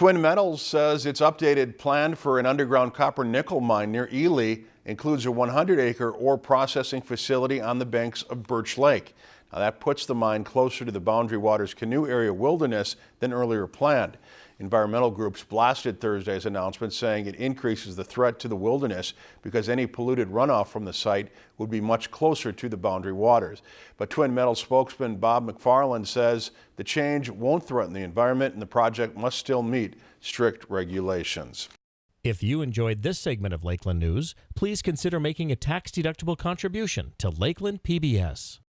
Twin Metals says its updated plan for an underground copper nickel mine near Ely includes a 100 acre ore processing facility on the banks of Birch Lake. Now that puts the mine closer to the Boundary Waters Canoe Area wilderness than earlier planned. Environmental groups blasted Thursday's announcement saying it increases the threat to the wilderness because any polluted runoff from the site would be much closer to the boundary waters. But Twin Metals spokesman Bob McFarlin says the change won't threaten the environment and the project must still meet strict regulations. If you enjoyed this segment of Lakeland News, please consider making a tax-deductible contribution to Lakeland PBS.